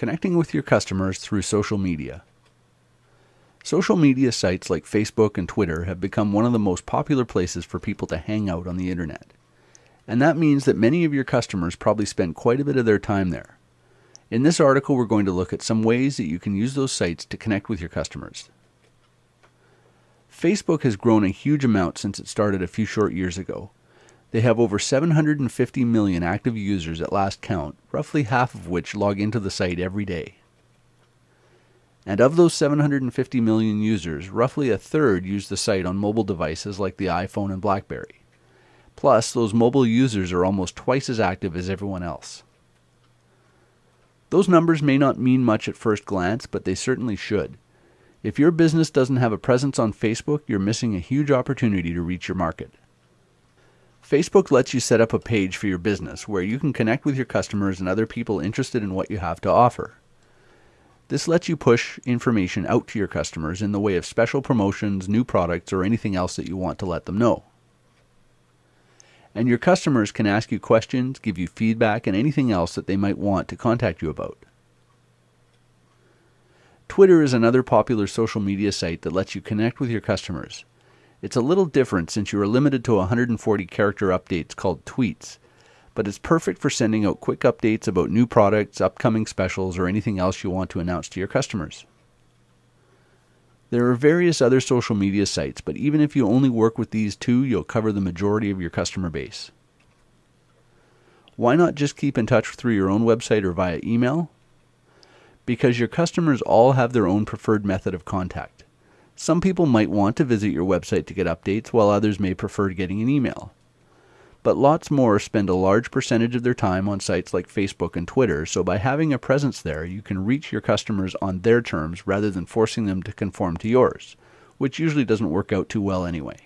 Connecting with your customers through social media. Social media sites like Facebook and Twitter have become one of the most popular places for people to hang out on the internet. And that means that many of your customers probably spend quite a bit of their time there. In this article, we're going to look at some ways that you can use those sites to connect with your customers. Facebook has grown a huge amount since it started a few short years ago. They have over 750 million active users at last count, roughly half of which log into the site every day. And of those 750 million users, roughly a third use the site on mobile devices like the iPhone and Blackberry. Plus, those mobile users are almost twice as active as everyone else. Those numbers may not mean much at first glance, but they certainly should. If your business doesn't have a presence on Facebook, you're missing a huge opportunity to reach your market. Facebook lets you set up a page for your business where you can connect with your customers and other people interested in what you have to offer. This lets you push information out to your customers in the way of special promotions, new products, or anything else that you want to let them know. And your customers can ask you questions, give you feedback, and anything else that they might want to contact you about. Twitter is another popular social media site that lets you connect with your customers. It's a little different since you are limited to 140 character updates called tweets, but it's perfect for sending out quick updates about new products, upcoming specials, or anything else you want to announce to your customers. There are various other social media sites, but even if you only work with these two, you'll cover the majority of your customer base. Why not just keep in touch through your own website or via email? Because your customers all have their own preferred method of contact. Some people might want to visit your website to get updates, while others may prefer getting an email. But lots more spend a large percentage of their time on sites like Facebook and Twitter, so by having a presence there, you can reach your customers on their terms rather than forcing them to conform to yours, which usually doesn't work out too well anyway.